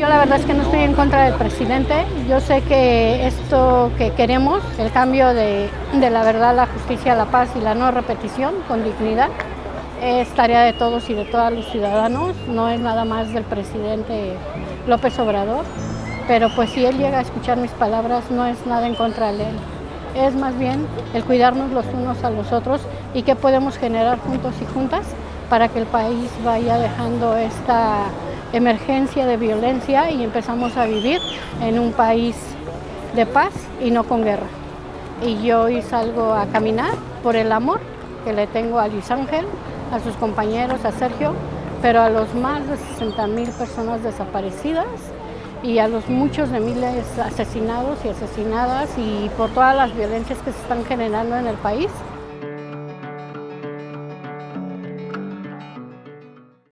Yo la verdad es que no estoy en contra del presidente. Yo sé que esto que queremos, el cambio de, la verdad, la justicia, la paz y la no repetición con dignidad, es tarea de todos y de todos los ciudadanos, no es nada más del presidente López Obrador, pero pues si él llega a escuchar mis palabras no es nada en contra de él, es más bien el cuidarnos los unos a los otros y qué podemos generar juntos y juntas para que el país vaya dejando esta emergencia de violencia y empezamos a vivir en un país de paz y no con guerra. Y yo hoy salgo a caminar por el amor que le tengo a Luis Ángel, a sus compañeros, a Sergio, pero a los más de 60 mil personas desaparecidas y a los muchos de miles asesinados y asesinadas y por todas las violencias que se están generando en el país.